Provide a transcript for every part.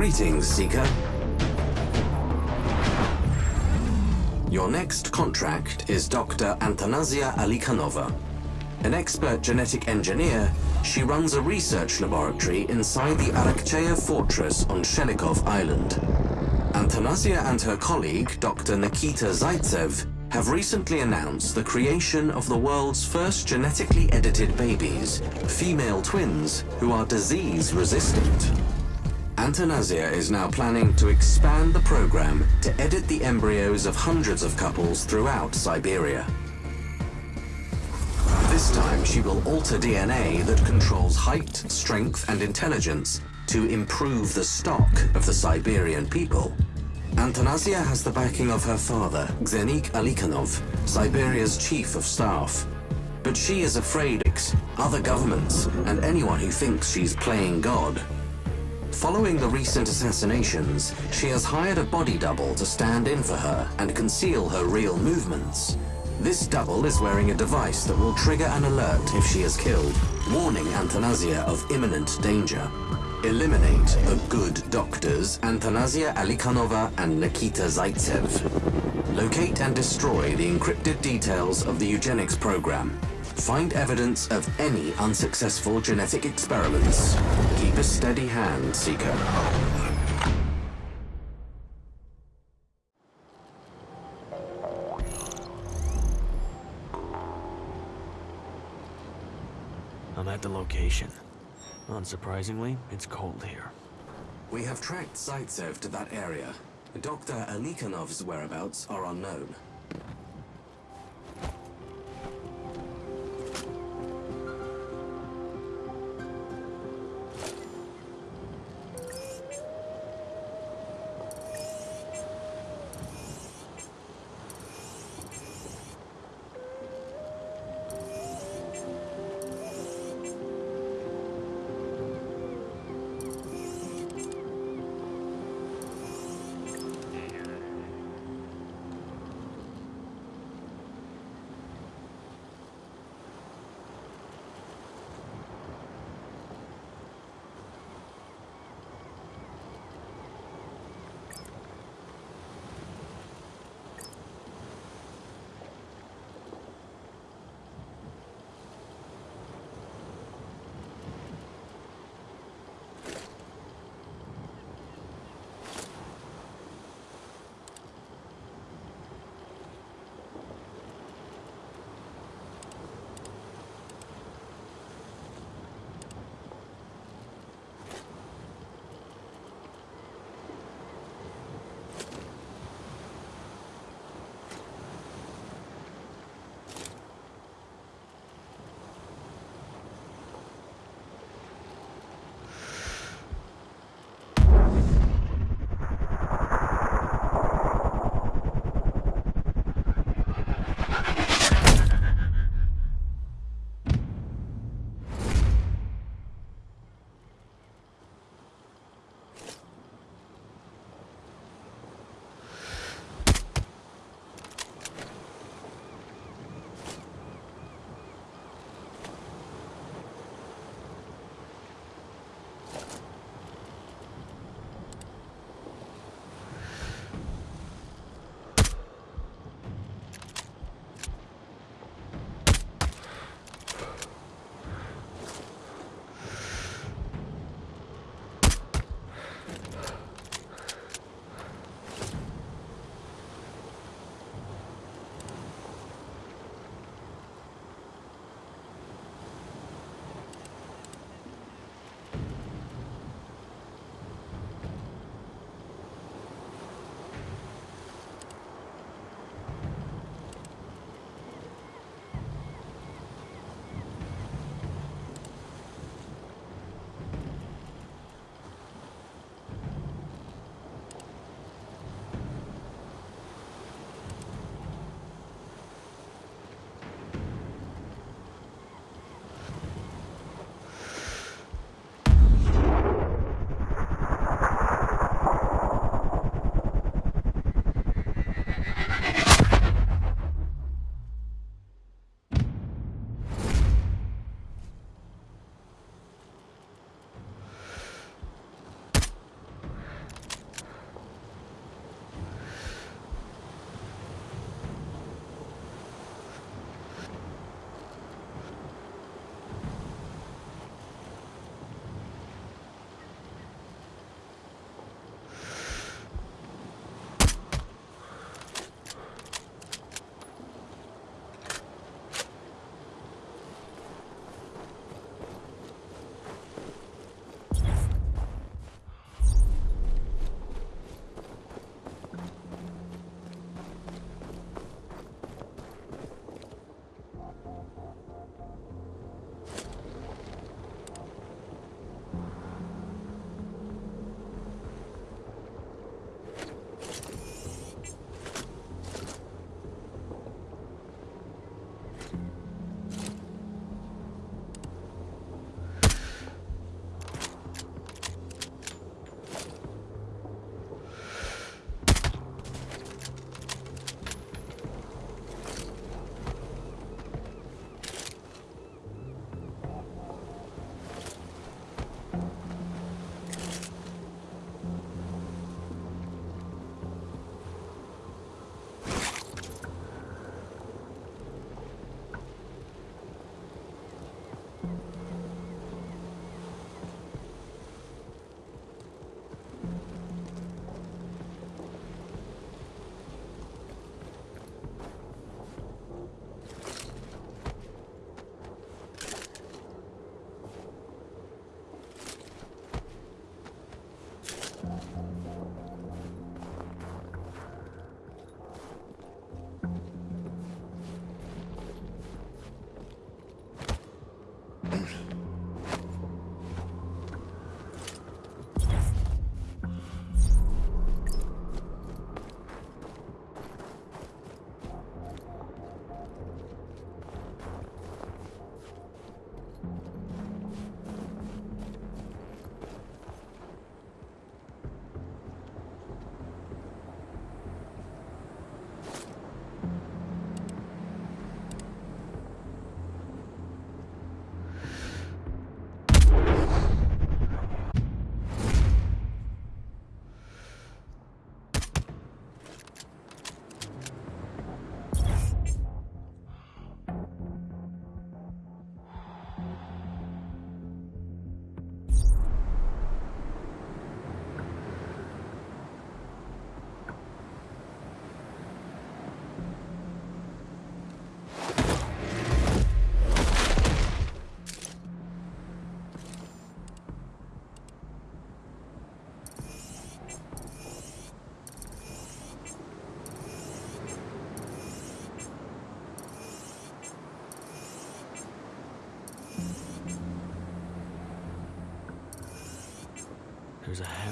Greetings, Seeker. Your next contract is Dr. Antonasia Alikhanova. An expert genetic engineer, she runs a research laboratory inside the Arakcheya fortress on Shelikov Island. Antonasia and her colleague, Dr. Nikita Zaitsev, have recently announced the creation of the world's first genetically edited babies, female twins who are disease Antonasia is now planning to expand the program to edit the embryos of hundreds of couples throughout Siberia. This time she will alter DNA that controls height, strength and intelligence to improve the stock of the Siberian people. Antonasia has the backing of her father, Xenik Alikhanov, Siberia's chief of staff. But she is afraid other governments and anyone who thinks she's playing God. Following the recent assassinations, she has hired a body double to stand in for her and conceal her real movements. This double is wearing a device that will trigger an alert if she is killed, warning Antonasia of imminent danger. Eliminate the good doctors, Antonasia Alikhanova and Nikita Zaitsev. Locate and destroy the encrypted details of the eugenics program. Find evidence of any unsuccessful genetic experiments. Keep a steady hand, Seeker. I'm at the location. Unsurprisingly, it's cold here. We have tracked Zaitsev to that area. Dr. Alikhanov's whereabouts are unknown.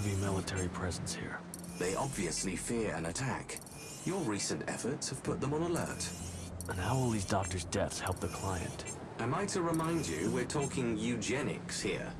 Heavy military presence here. They obviously fear an attack. Your recent efforts have put them on alert. And how will these doctors' deaths help the client? Am I to remind you we're talking eugenics here?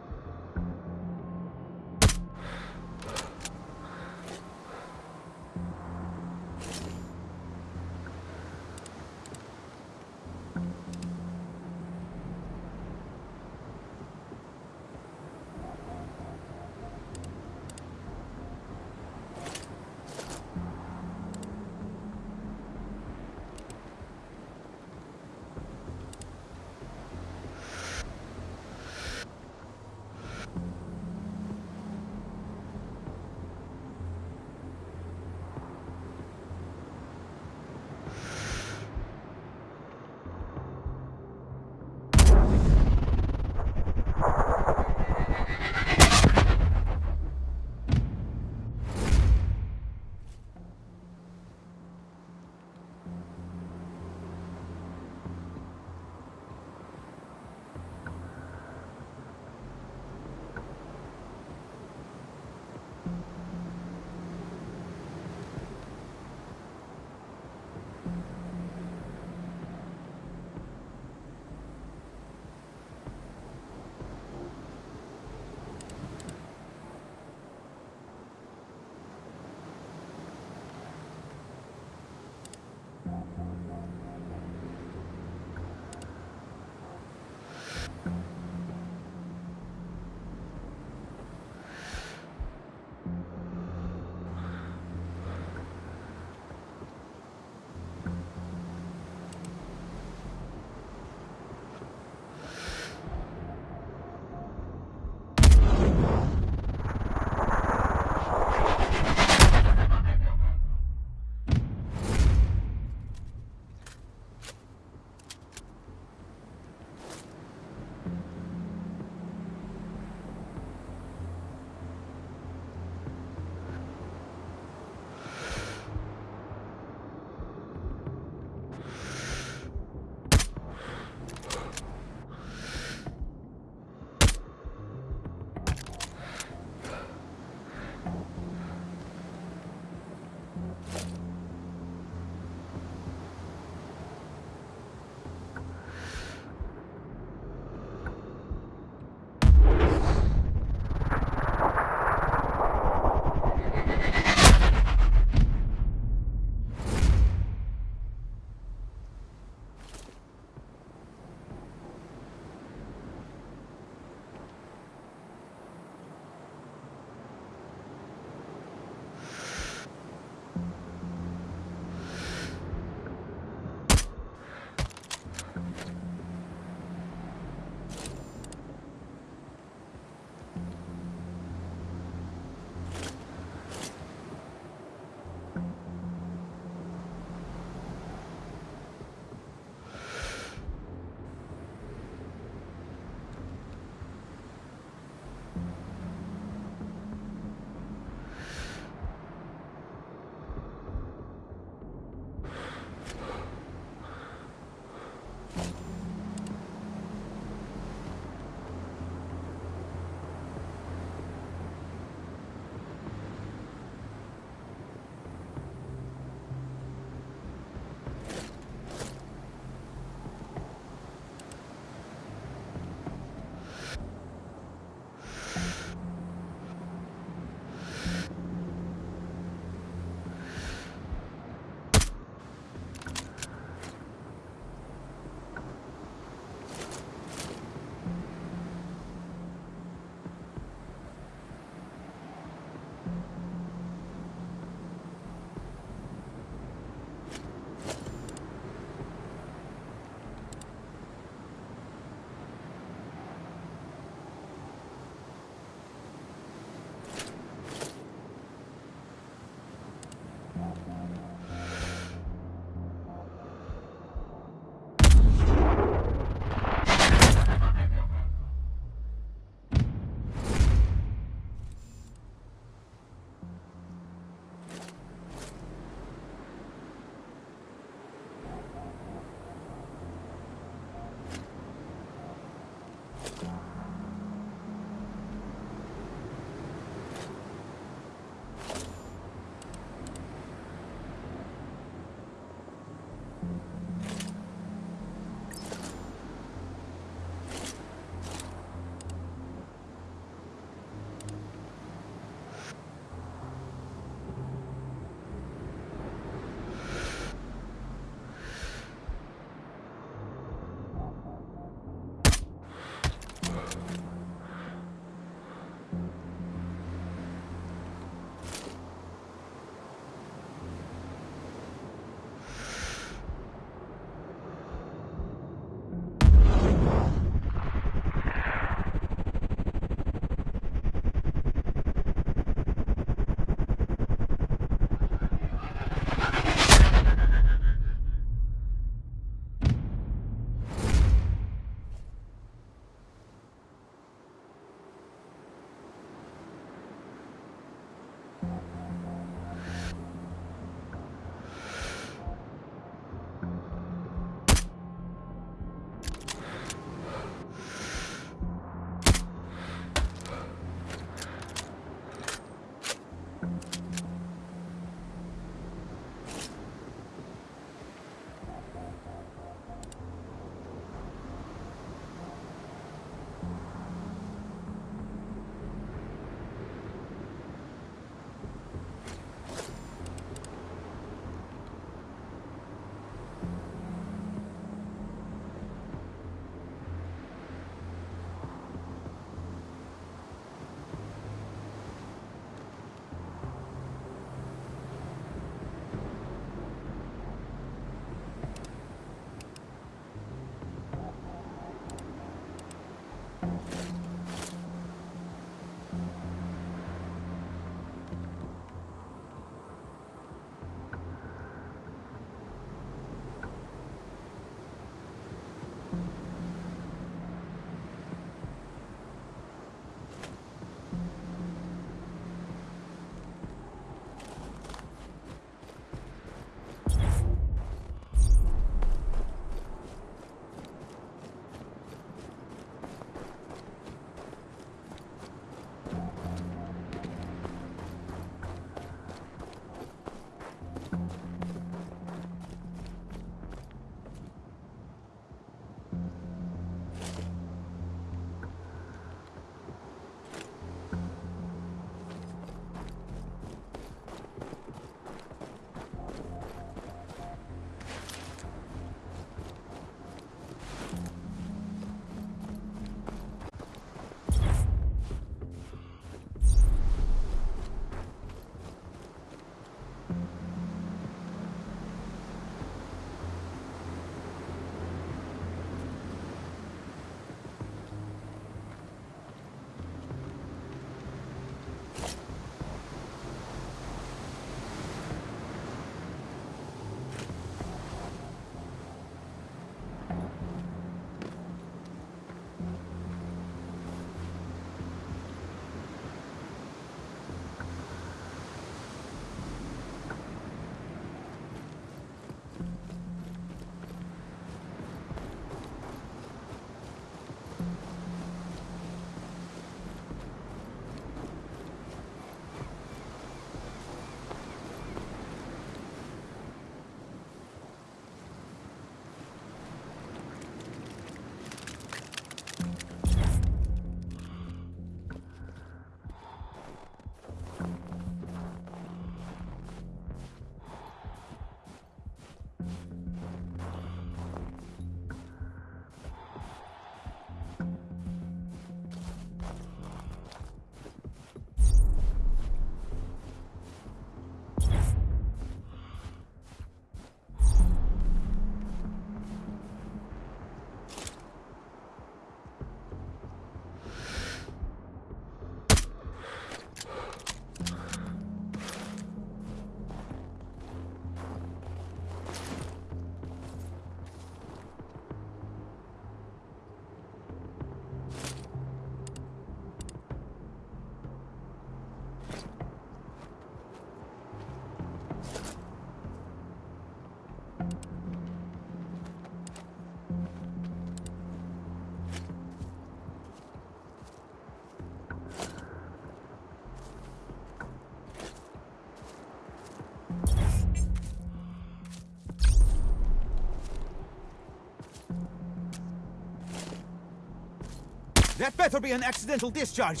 That better be an accidental discharge.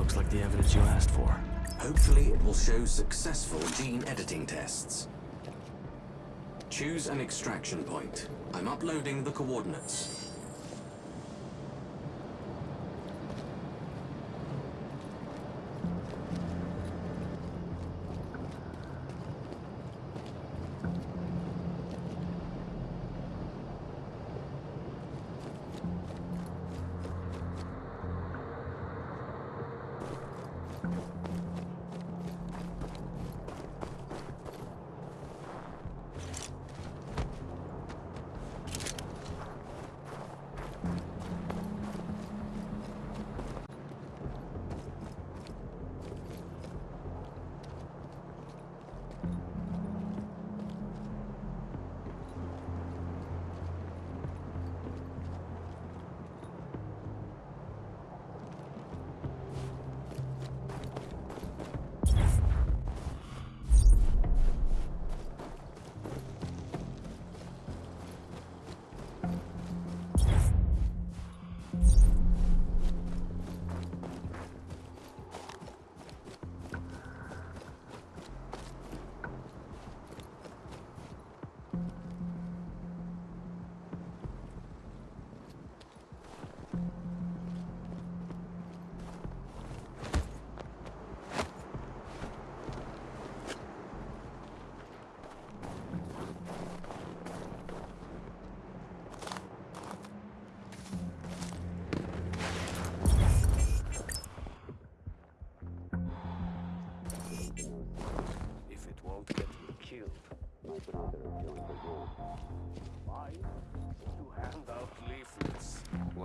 Looks like the evidence you asked for. Hopefully it will show successful gene editing tests. Choose an extraction point. I'm uploading the coordinates.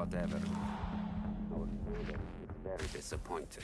Whatever. Our leader very disappointed.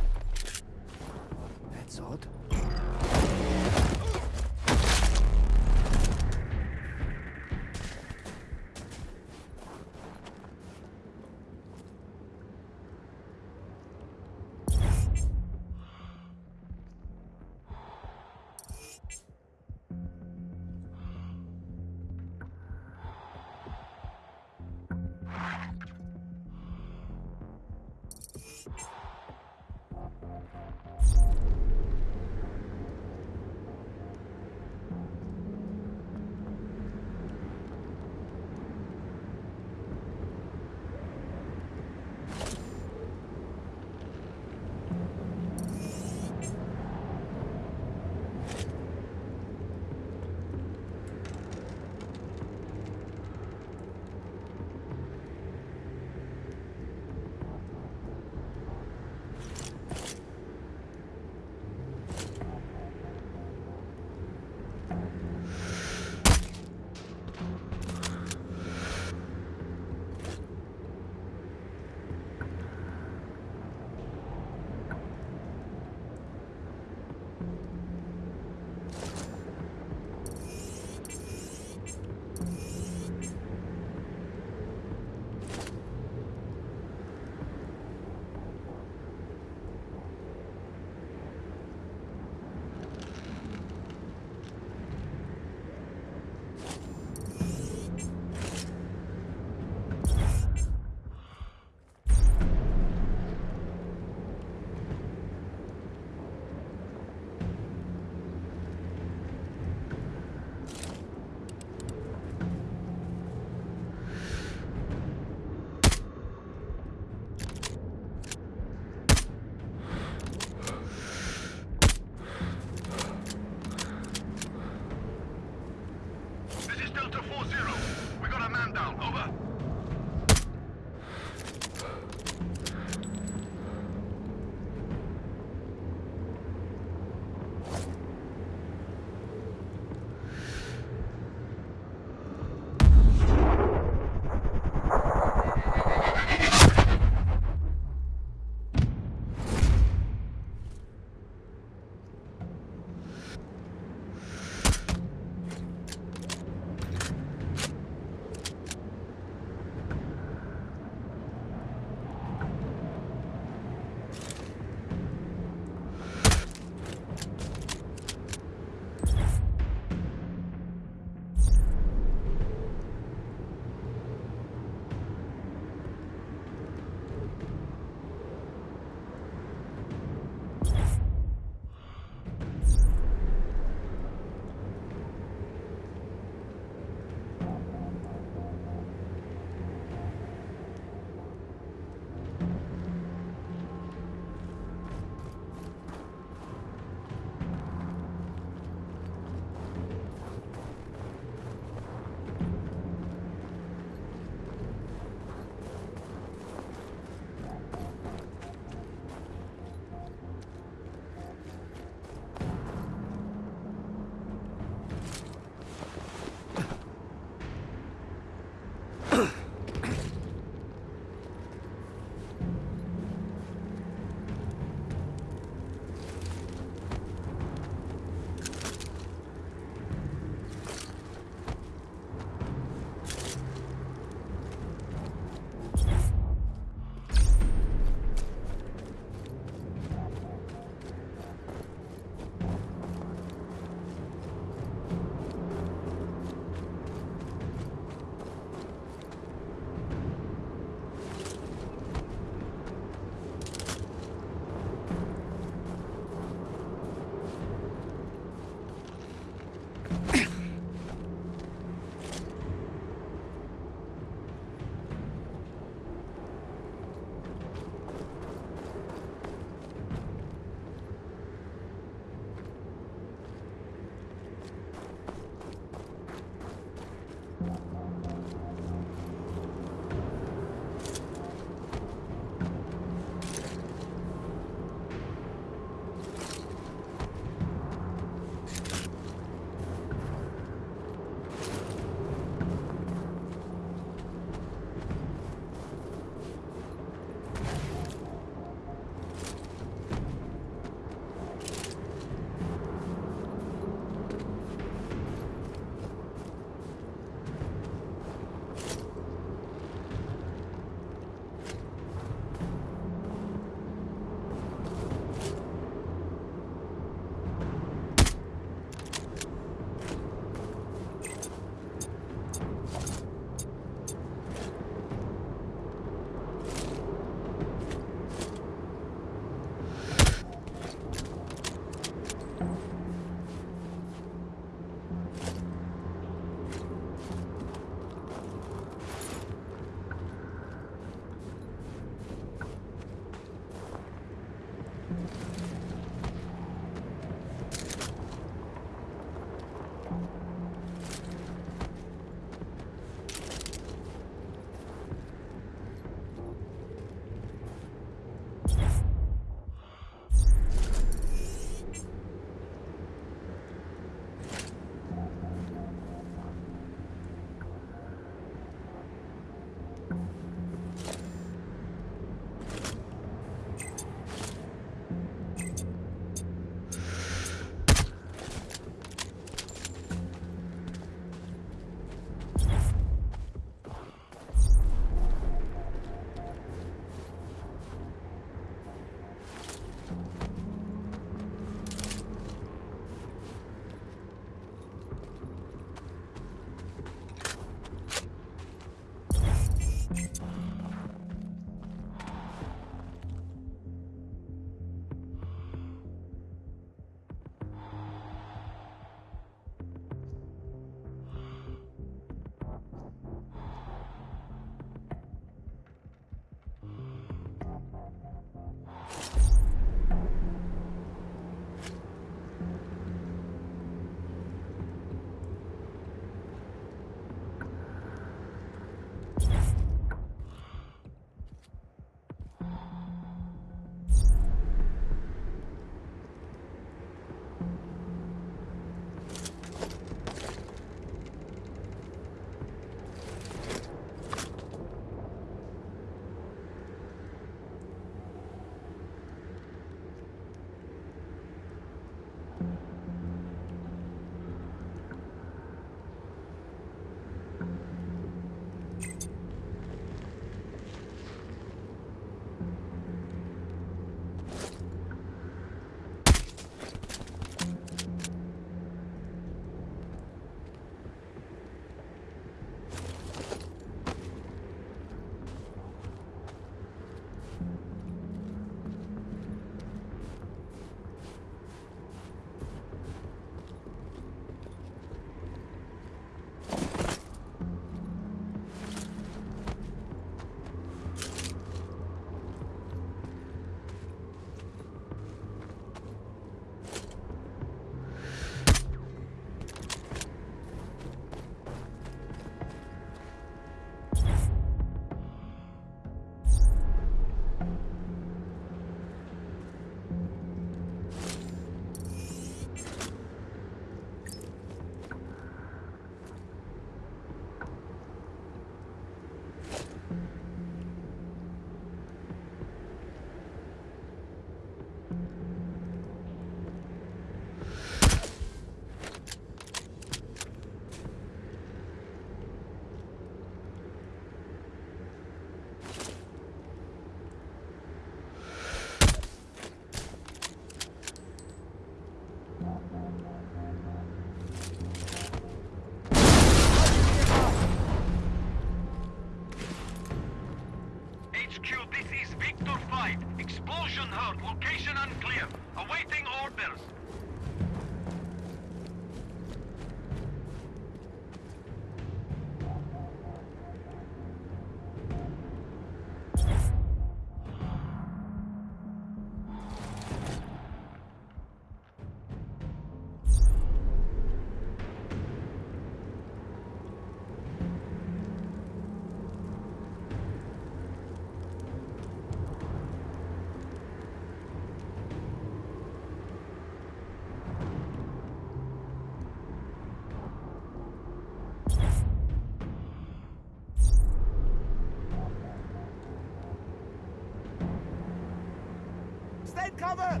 Cover!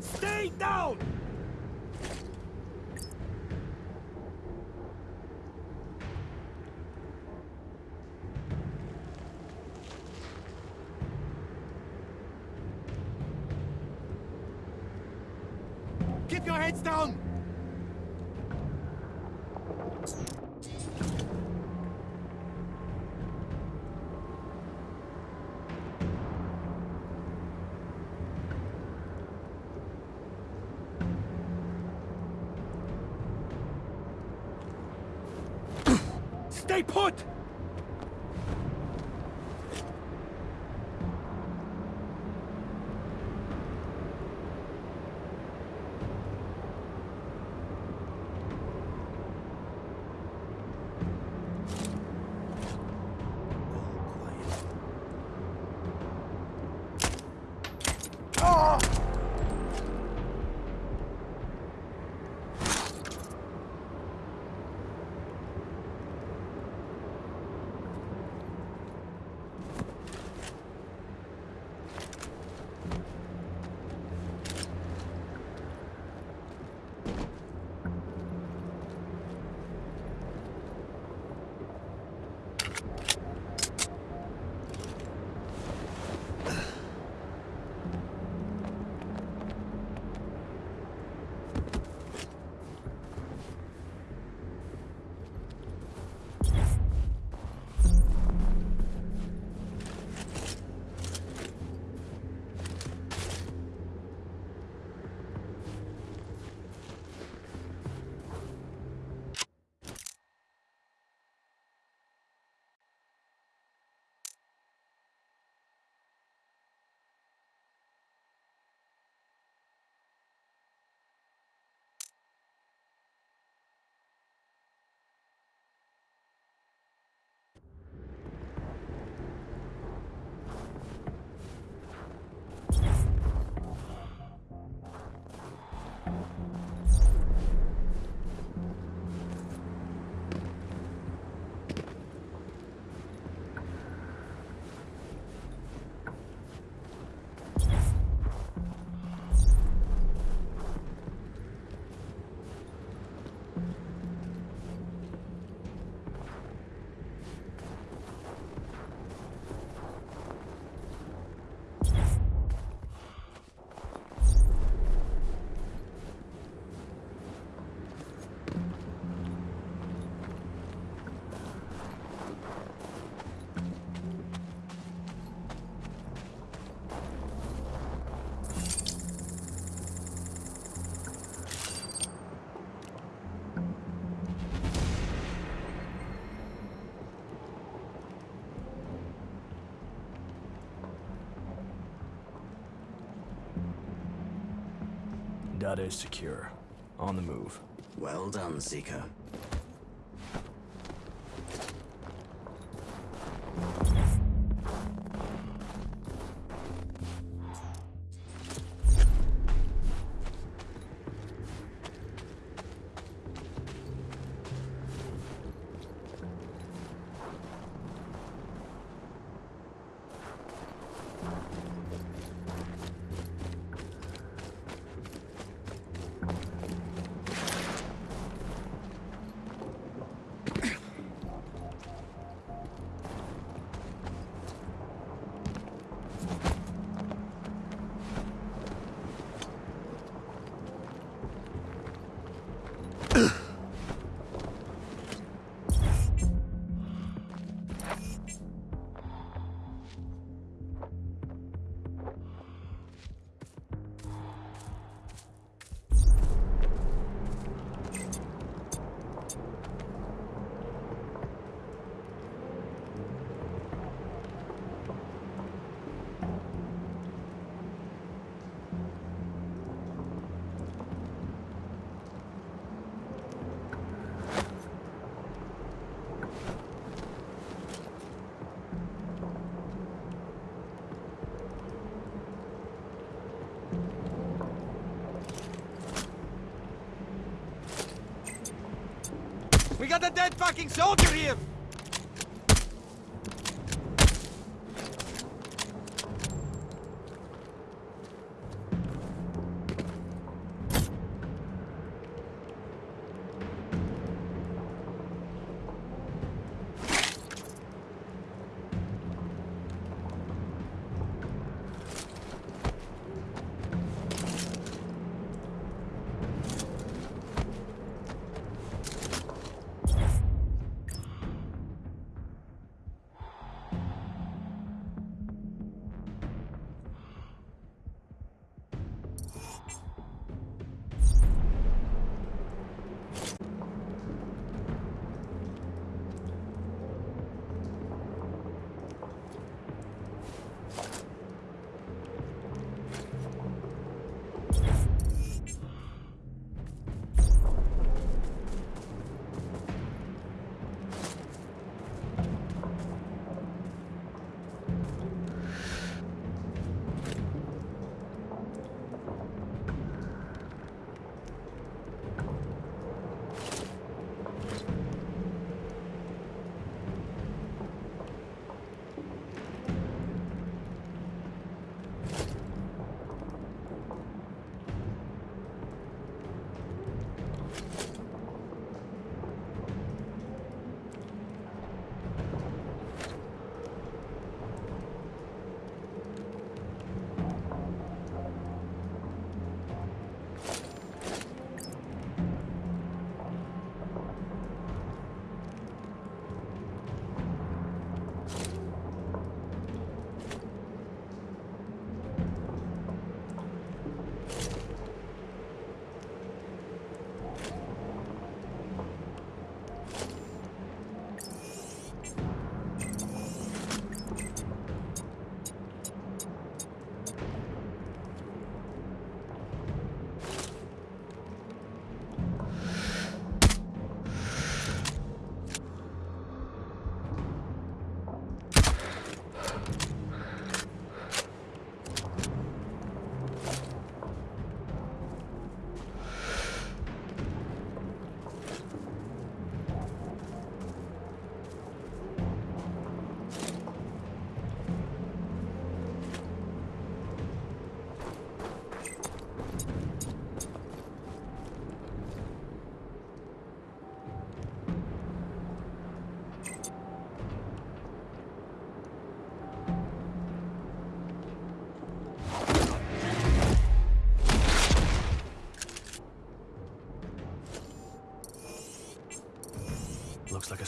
Stay down! Heads down! Stay put! Data is secure. On the move. Well done, Seeker. We got a dead fucking soldier here!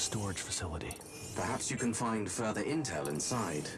Storage facility. Perhaps you can find further intel inside.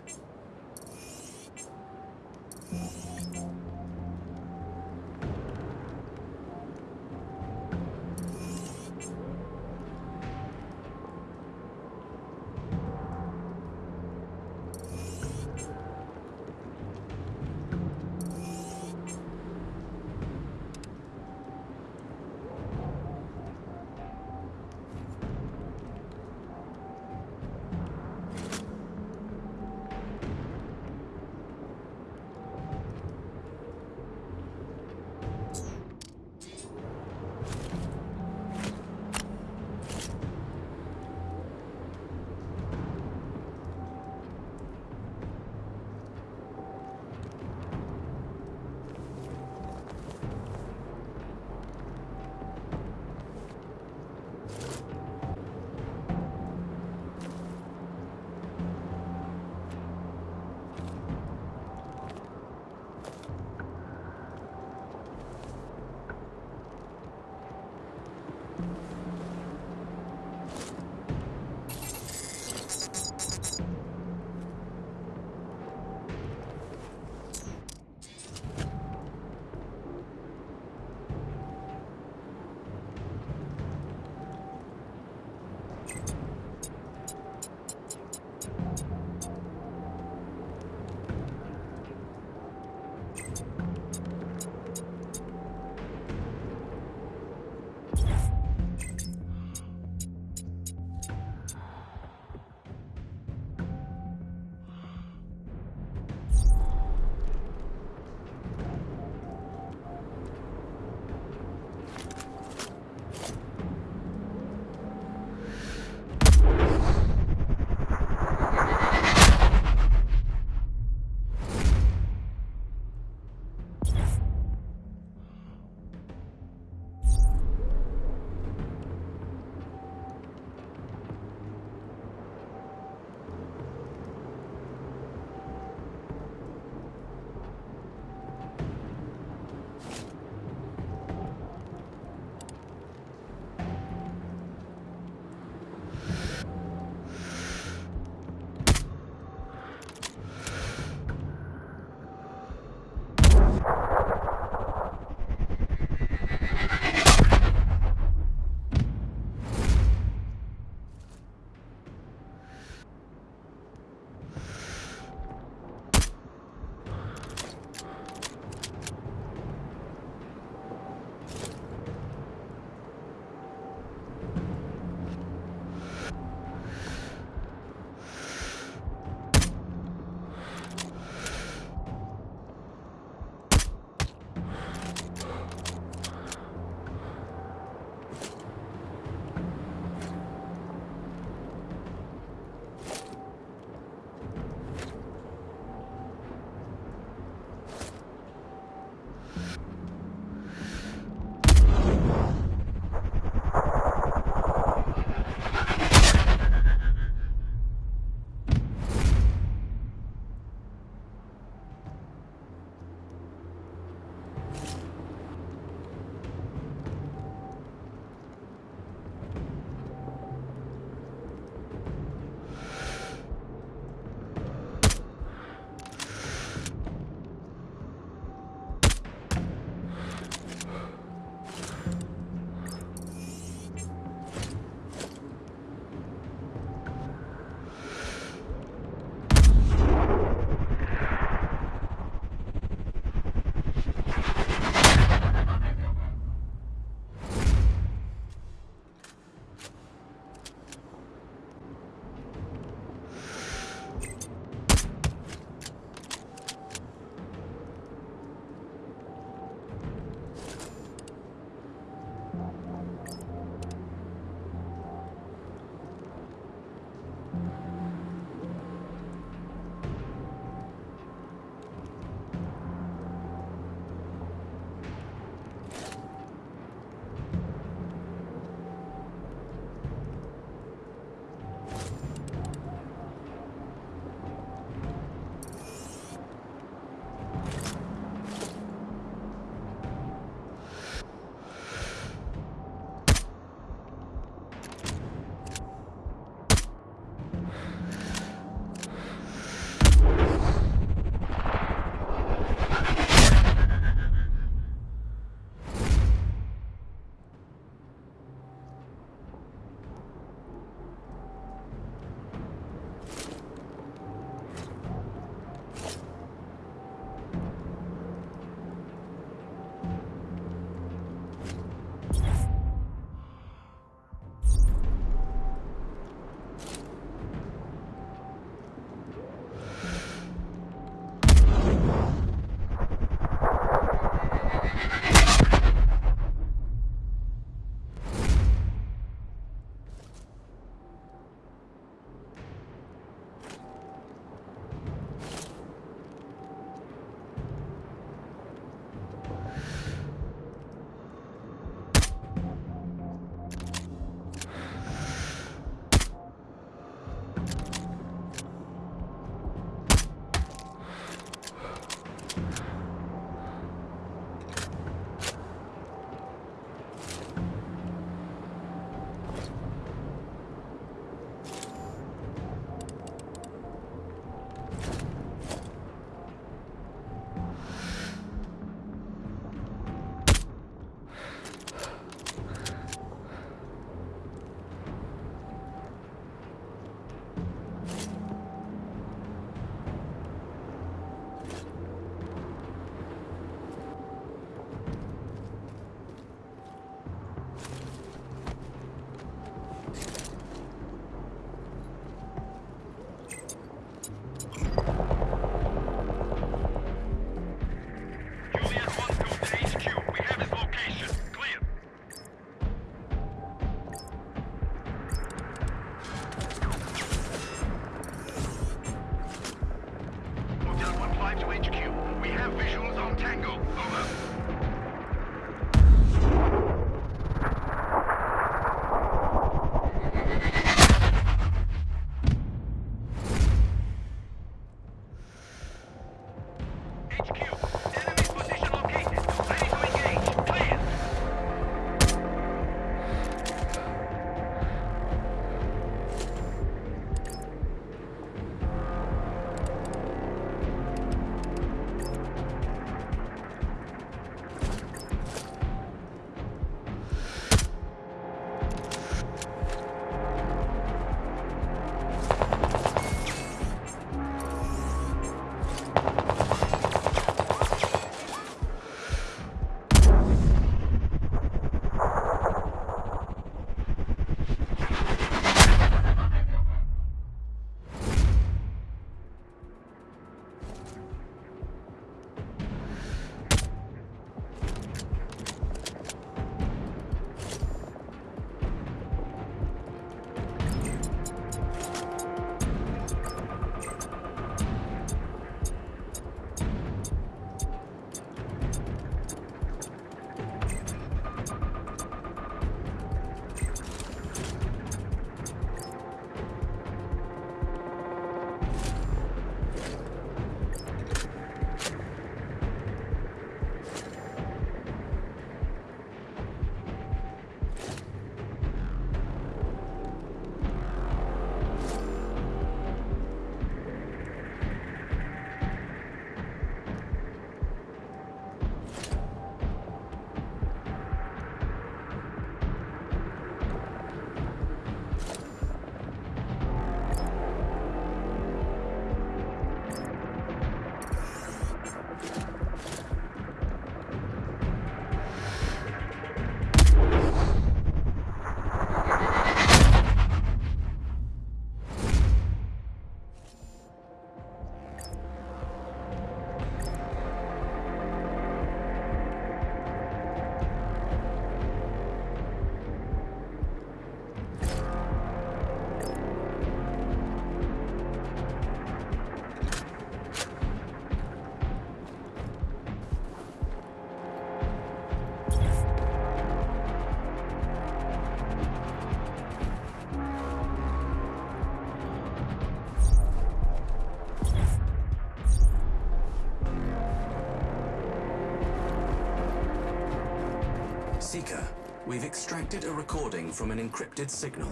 Extracted a recording from an encrypted signal.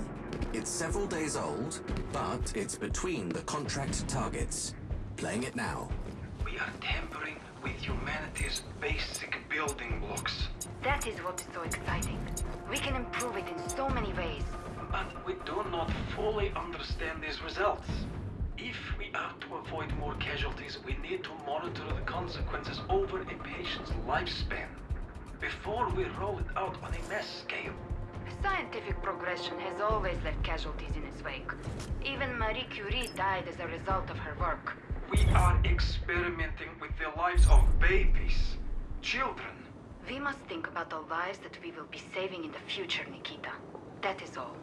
It's several days old, but it's between the contract targets. Playing it now. We are tampering with humanity's basic building blocks. That is what is so exciting. We can improve it in so many ways. But we do not fully understand these results. If we are to avoid more casualties, we need to monitor the consequences over a patient's lifespan before we roll it out on a mass scale. Scientific progression has always left casualties in its wake. Even Marie Curie died as a result of her work. We are experimenting with the lives of babies, children. We must think about the lives that we will be saving in the future, Nikita. That is all.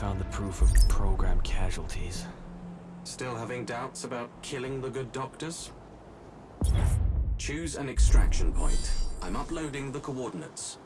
Found the proof of program casualties. Still having doubts about killing the good doctors? Choose an extraction point. I'm uploading the coordinates.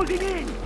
Holding in!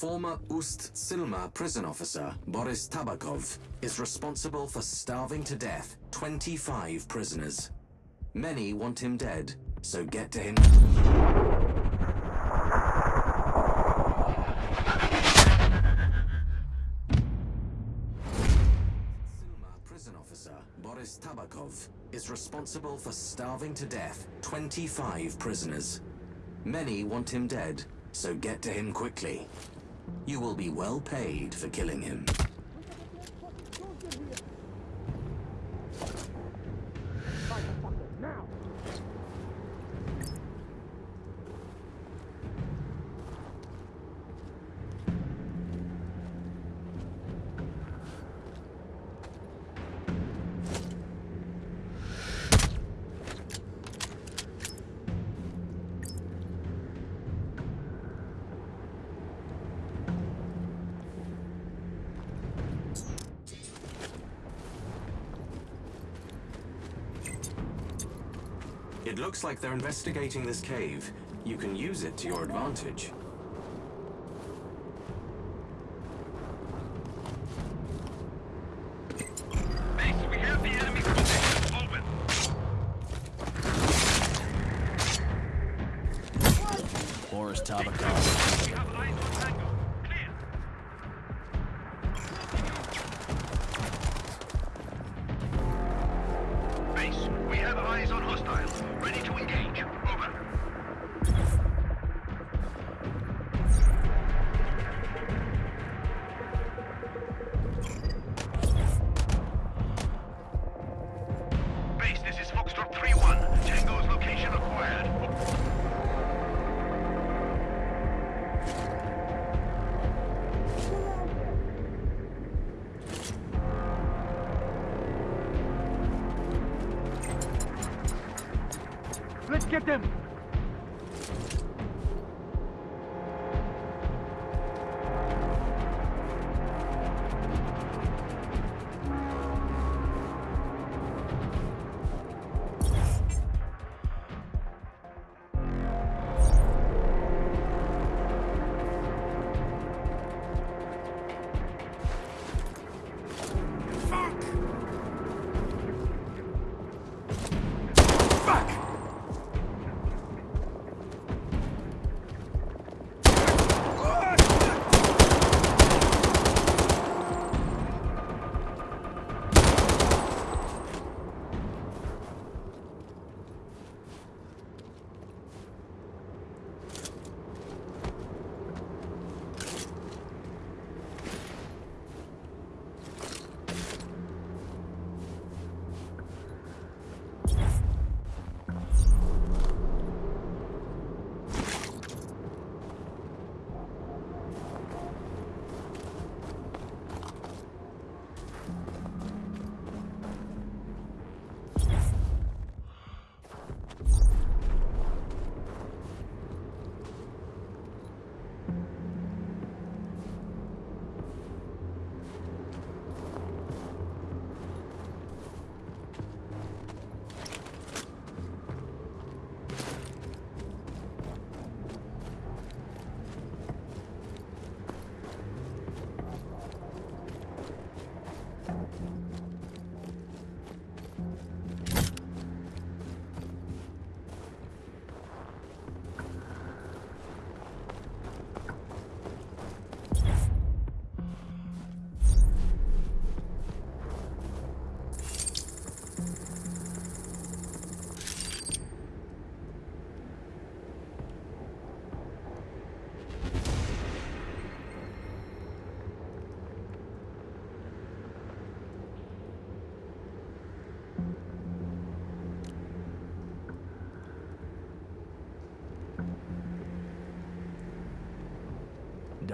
Former Ust-Silma prison officer, Boris Tabakov, is responsible for starving to death 25 prisoners. Many want him dead, so get to him. Prison officer, Boris Tabakov, is responsible for starving to death 25 prisoners. Many want him dead, so get to him quickly. You will be well paid for killing him. Looks like they're investigating this cave. You can use it to your advantage.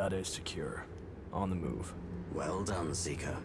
Data is secure. On the move. Well done, Seeker.